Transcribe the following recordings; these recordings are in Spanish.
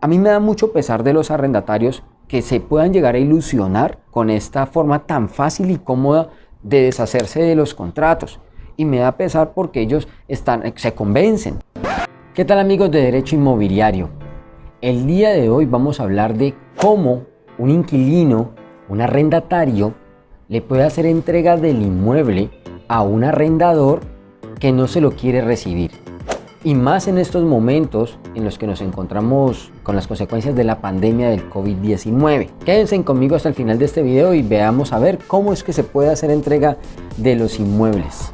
A mí me da mucho pesar de los arrendatarios que se puedan llegar a ilusionar con esta forma tan fácil y cómoda de deshacerse de los contratos. Y me da pesar porque ellos están, se convencen. ¿Qué tal amigos de Derecho Inmobiliario? El día de hoy vamos a hablar de cómo un inquilino, un arrendatario, le puede hacer entrega del inmueble a un arrendador que no se lo quiere recibir. Y más en estos momentos en los que nos encontramos con las consecuencias de la pandemia del COVID-19. Quédense conmigo hasta el final de este video y veamos a ver cómo es que se puede hacer entrega de los inmuebles.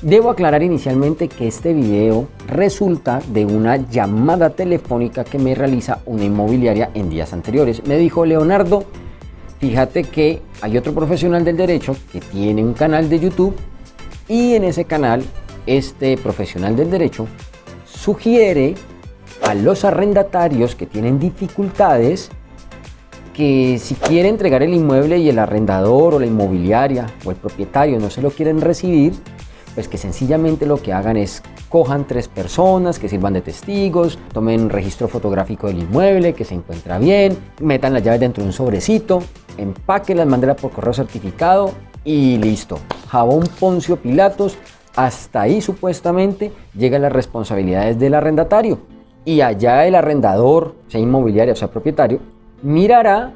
Debo aclarar inicialmente que este video resulta de una llamada telefónica que me realiza una inmobiliaria en días anteriores. Me dijo, Leonardo, fíjate que hay otro profesional del derecho que tiene un canal de YouTube y en ese canal este profesional del derecho sugiere a los arrendatarios que tienen dificultades que si quiere entregar el inmueble y el arrendador o la inmobiliaria o el propietario no se lo quieren recibir, pues que sencillamente lo que hagan es cojan tres personas que sirvan de testigos, tomen un registro fotográfico del inmueble que se encuentra bien, metan las llaves dentro de un sobrecito, empáquenlas, mándenlas por correo certificado y listo. Jabón Poncio Pilatos, hasta ahí supuestamente llegan las responsabilidades del arrendatario. Y allá el arrendador, sea inmobiliario sea propietario, mirará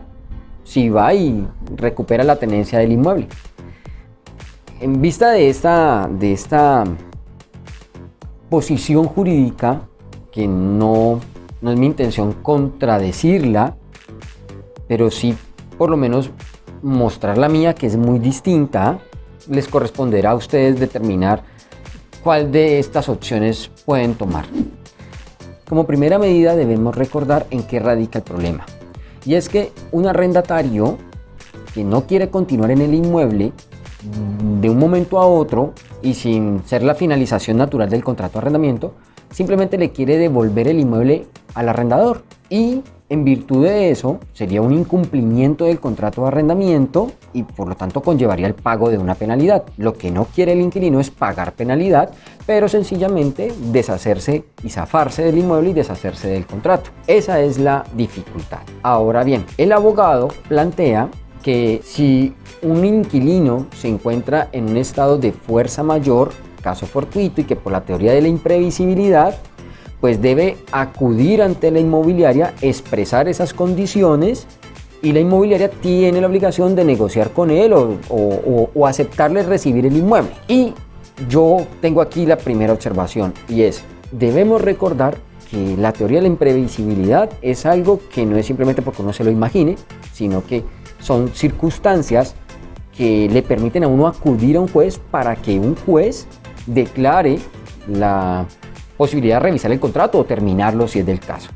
si va y recupera la tenencia del inmueble. En vista de esta, de esta posición jurídica, que no, no es mi intención contradecirla, pero sí por lo menos mostrar la mía, que es muy distinta, les corresponderá a ustedes determinar cuál de estas opciones pueden tomar. Como primera medida debemos recordar en qué radica el problema. Y es que un arrendatario que no quiere continuar en el inmueble de un momento a otro y sin ser la finalización natural del contrato de arrendamiento, simplemente le quiere devolver el inmueble al arrendador y en virtud de eso sería un incumplimiento del contrato de arrendamiento y por lo tanto conllevaría el pago de una penalidad. Lo que no quiere el inquilino es pagar penalidad, pero sencillamente deshacerse y zafarse del inmueble y deshacerse del contrato. Esa es la dificultad. Ahora bien, el abogado plantea que si un inquilino se encuentra en un estado de fuerza mayor, caso fortuito, y que por la teoría de la imprevisibilidad, pues debe acudir ante la inmobiliaria, expresar esas condiciones y la inmobiliaria tiene la obligación de negociar con él o, aceptarle recibir el inmueble. Y yo tengo aquí la primera observación y es, debemos recordar que la teoría de la imprevisibilidad es algo que no es simplemente porque uno se lo imagine, sino que son circunstancias que le permiten a uno acudir a un juez para que un juez declare la posibilidad de revisar el contrato o terminarlo si es del caso.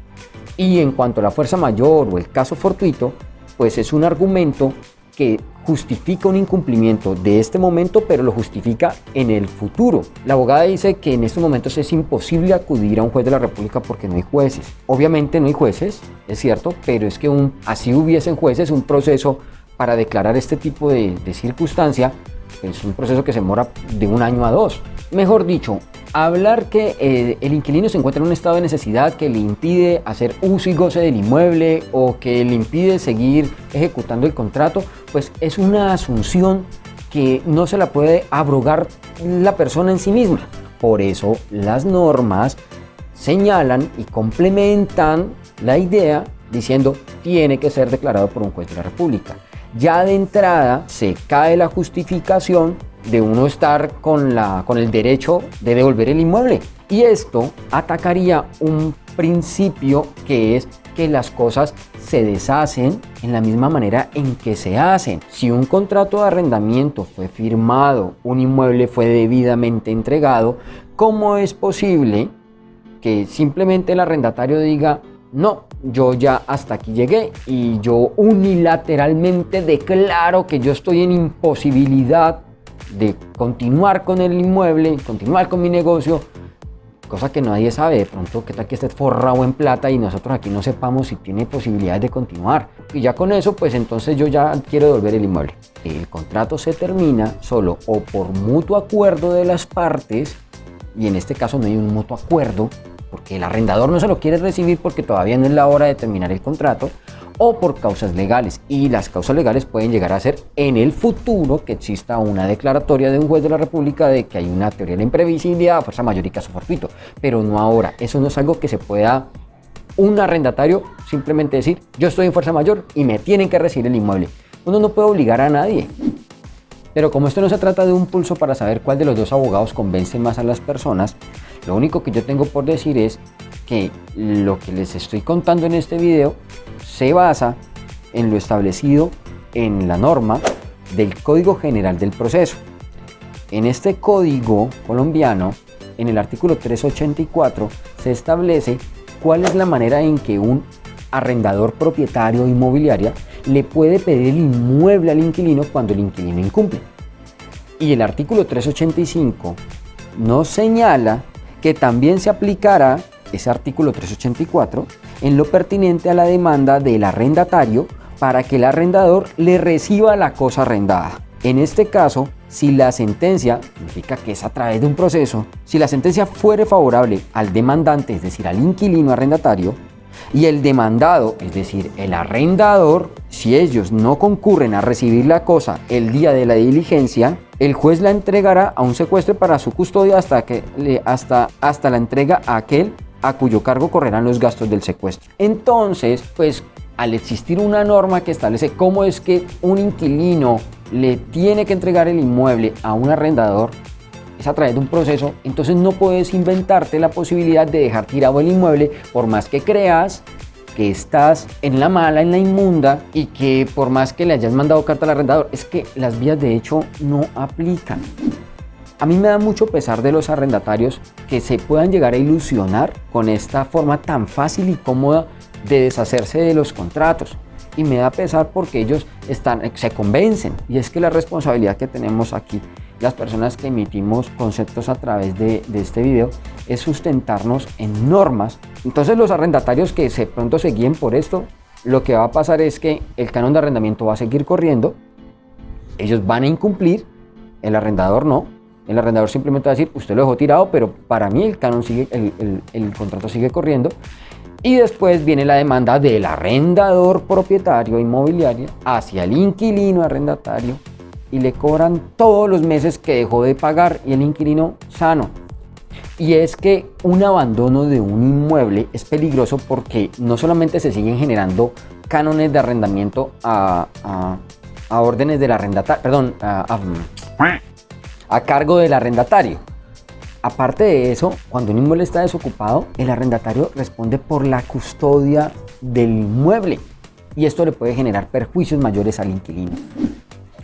Y en cuanto a la fuerza mayor o el caso fortuito, pues es un argumento que justifica un incumplimiento de este momento, pero lo justifica en el futuro. La abogada dice que en estos momentos es imposible acudir a un juez de la República porque no hay jueces. Obviamente no hay jueces, es cierto, pero es que un, así hubiesen jueces, un proceso para declarar este tipo de, de circunstancia es un proceso que se demora de un año a dos. Mejor dicho, hablar que eh, el inquilino se encuentra en un estado de necesidad que le impide hacer uso y goce del inmueble o que le impide seguir ejecutando el contrato, pues es una asunción que no se la puede abrogar la persona en sí misma. Por eso las normas señalan y complementan la idea diciendo tiene que ser declarado por un juez de la República. Ya de entrada se cae la justificación de uno estar con, la, con el derecho de devolver el inmueble. Y esto atacaría un principio que es que las cosas se deshacen en la misma manera en que se hacen. Si un contrato de arrendamiento fue firmado, un inmueble fue debidamente entregado, ¿cómo es posible que simplemente el arrendatario diga no, yo ya hasta aquí llegué y yo unilateralmente declaro que yo estoy en imposibilidad de continuar con el inmueble, continuar con mi negocio, cosa que nadie sabe, de pronto que tal que esté forrado en plata y nosotros aquí no sepamos si tiene posibilidades de continuar. Y ya con eso, pues entonces yo ya quiero devolver el inmueble. El contrato se termina solo o por mutuo acuerdo de las partes y en este caso no hay un mutuo acuerdo, porque el arrendador no se lo quiere recibir porque todavía no es la hora de terminar el contrato, o por causas legales. Y las causas legales pueden llegar a ser en el futuro que exista una declaratoria de un juez de la República de que hay una teoría de imprevisibilidad, fuerza mayor y caso fortuito, pero no ahora. Eso no es algo que se pueda un arrendatario simplemente decir, yo estoy en fuerza mayor y me tienen que recibir el inmueble. Uno no puede obligar a nadie. Pero como esto no se trata de un pulso para saber cuál de los dos abogados convence más a las personas, lo único que yo tengo por decir es que lo que les estoy contando en este video se basa en lo establecido en la norma del Código General del Proceso. En este código colombiano, en el artículo 384, se establece cuál es la manera en que un arrendador propietario inmobiliaria le puede pedir el inmueble al inquilino cuando el inquilino incumple. Y el artículo 385 nos señala que también se aplicará ese artículo 384 en lo pertinente a la demanda del arrendatario para que el arrendador le reciba la cosa arrendada. En este caso, si la sentencia, significa que es a través de un proceso, si la sentencia fuere favorable al demandante, es decir, al inquilino arrendatario, y el demandado, es decir, el arrendador, si ellos no concurren a recibir la cosa el día de la diligencia, el juez la entregará a un secuestro para su custodia hasta, que, hasta, hasta la entrega a aquel a cuyo cargo correrán los gastos del secuestro. Entonces, pues al existir una norma que establece cómo es que un inquilino le tiene que entregar el inmueble a un arrendador, a través de un proceso, entonces no puedes inventarte la posibilidad de dejar tirado el inmueble por más que creas que estás en la mala, en la inmunda y que por más que le hayas mandado carta al arrendador, es que las vías de hecho no aplican. A mí me da mucho pesar de los arrendatarios que se puedan llegar a ilusionar con esta forma tan fácil y cómoda de deshacerse de los contratos. Y me da pesar porque ellos están, se convencen. Y es que la responsabilidad que tenemos aquí las personas que emitimos conceptos a través de, este video es sustentarnos en normas. Entonces los arrendatarios que se pronto se guíen por esto, lo que va a pasar es que el canon de arrendamiento va a seguir corriendo, ellos van a incumplir, el arrendador no, el arrendador simplemente va a decir, usted lo dejó tirado, pero para mí el canon sigue, el, el contrato sigue corriendo. Y después viene la demanda del arrendador propietario inmobiliario hacia el inquilino arrendatario y le cobran todos los meses que dejó de pagar y el inquilino sano. Y es que un abandono de un inmueble es peligroso porque no solamente se siguen generando cánones de arrendamiento a, órdenes del arrendatario, perdón, a, a cargo del arrendatario. Aparte de eso, cuando un inmueble está desocupado, el arrendatario responde por la custodia del inmueble y esto le puede generar perjuicios mayores al inquilino.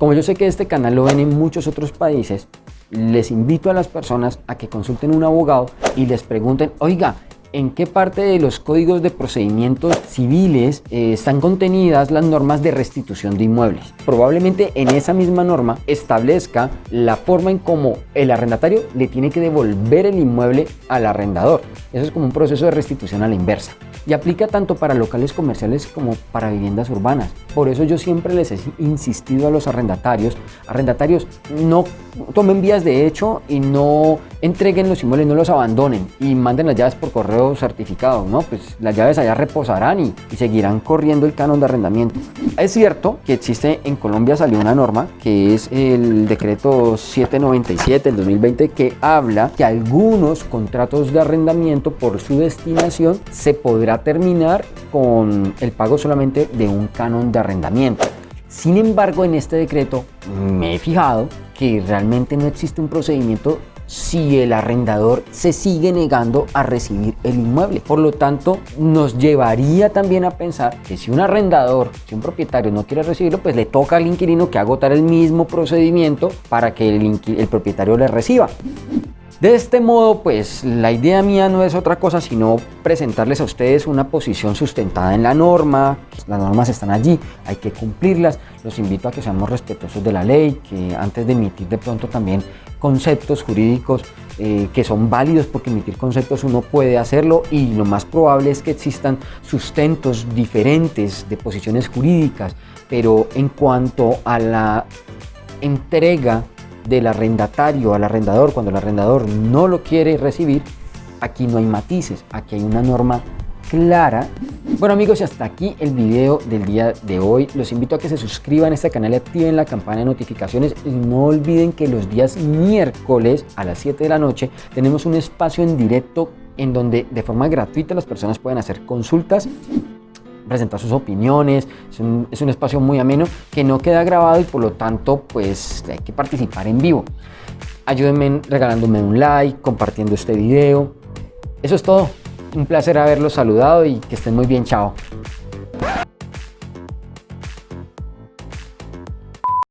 Como yo sé que este canal lo ven en muchos otros países, les invito a las personas a que consulten un abogado y les pregunten, oiga, en qué parte de los códigos de procedimientos civiles eh, están contenidas las normas de restitución de inmuebles. Probablemente en esa misma norma establezca la forma en cómo el arrendatario le tiene que devolver el inmueble al arrendador. Eso es como un proceso de restitución a la inversa y aplica tanto para locales comerciales como para viviendas urbanas. Por eso yo siempre les he insistido a los arrendatarios, arrendatarios no tomen vías de hecho y no entreguen los inmuebles, no los abandonen y manden las llaves por correo certificado, ¿no? Pues las llaves allá reposarán y, y seguirán corriendo el canon de arrendamiento. Es cierto que existe en Colombia salió una norma que es el decreto 797 del 2020 que habla que algunos contratos de arrendamiento por su destinación se podrá terminar con el pago solamente de un canon de arrendamiento. Sin embargo, en este decreto me he fijado que realmente no existe un procedimiento si el arrendador se sigue negando a recibir el inmueble. Por lo tanto, nos llevaría también a pensar que si un arrendador, si un propietario no quiere recibirlo, pues le toca al inquilino que agotar el mismo procedimiento para que el, el propietario le reciba. De este modo, pues la idea mía no es otra cosa sino presentarles a ustedes una posición sustentada en la norma, las normas están allí, hay que cumplirlas, los invito a que seamos respetuosos de la ley, que antes de emitir de pronto también conceptos jurídicos eh, que son válidos porque emitir conceptos uno puede hacerlo y lo más probable es que existan sustentos diferentes de posiciones jurídicas, pero en cuanto a la entrega del arrendatario al arrendador cuando el arrendador no lo quiere recibir, aquí no hay matices, aquí hay una norma clara. Bueno amigos, y hasta aquí el video del día de hoy. Los invito a que se suscriban a este canal y activen la campana de notificaciones. Y no olviden que los días miércoles a las 7 de la noche tenemos un espacio en directo en donde de forma gratuita las personas pueden hacer consultas presentar sus opiniones, es un, es un, espacio muy ameno que no queda grabado y por lo tanto pues hay que participar en vivo. Ayúdenme regalándome un like, compartiendo este video. Eso es todo. Un placer haberlos saludado y que estén muy bien. Chao.